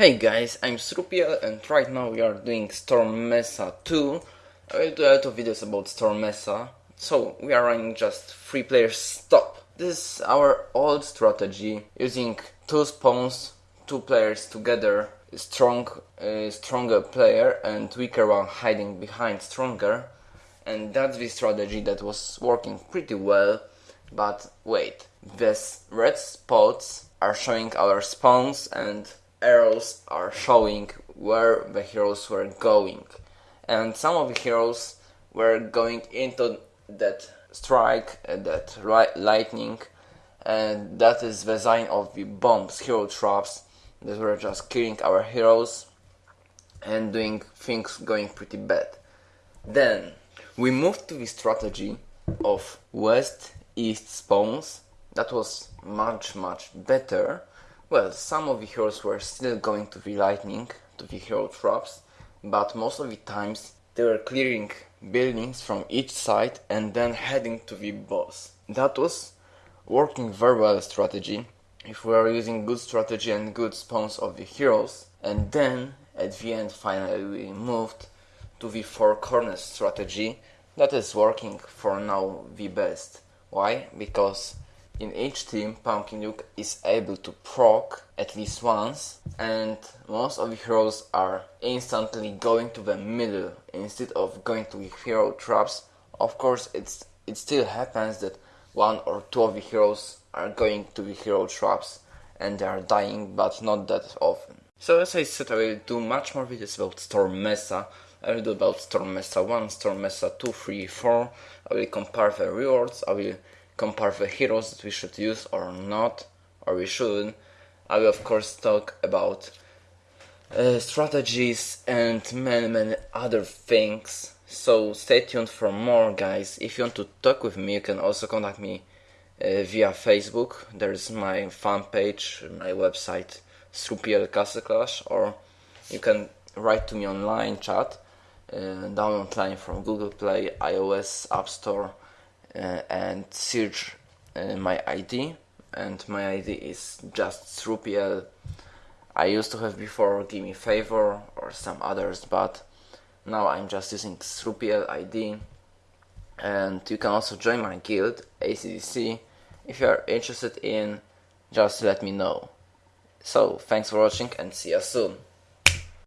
Hey guys, I'm Srupiel and right now we are doing Storm Mesa 2. I will do a lot of videos about Storm Mesa. So, we are running just 3 players stop. This is our old strategy, using 2 spawns, 2 players together, strong, uh, stronger player and weaker one hiding behind stronger. And that's the strategy that was working pretty well. But wait, these red spots are showing our spawns and arrows are showing where the heroes were going. And some of the heroes were going into that strike, uh, that lightning, and that is the sign of the bombs, hero traps, that were just killing our heroes and doing things going pretty bad. Then we moved to the strategy of west east spawns. That was much much better well, some of the heroes were still going to the lightning, to the hero traps, but most of the times they were clearing buildings from each side and then heading to the boss. That was working very well strategy if we are using good strategy and good spawns of the heroes and then at the end finally we moved to the four corners strategy that is working for now the best. Why? Because in each team, Pumpkin Duke is able to proc at least once, and most of the heroes are instantly going to the middle instead of going to the hero traps. Of course, it's it still happens that one or two of the heroes are going to the hero traps and they are dying, but not that often. So as I said, I will do much more videos about Storm Mesa. I will do about Storm Mesa 1, Storm Mesa 2, 3, 4. I will compare the rewards, I will compare the heroes that we should use or not, or we shouldn't. I will of course talk about uh, strategies and many many other things. So stay tuned for more guys. If you want to talk with me you can also contact me uh, via Facebook. There's my fan page, my website Srupiel Castle Clash or you can write to me online chat, uh, download line from Google Play, iOS App Store and search uh, my ID and my ID is just Srupiel. I used to have before Gimme Favor or some others but now I'm just using Srupiel ID and you can also join my guild ACDC if you are interested in just let me know. So thanks for watching and see you soon.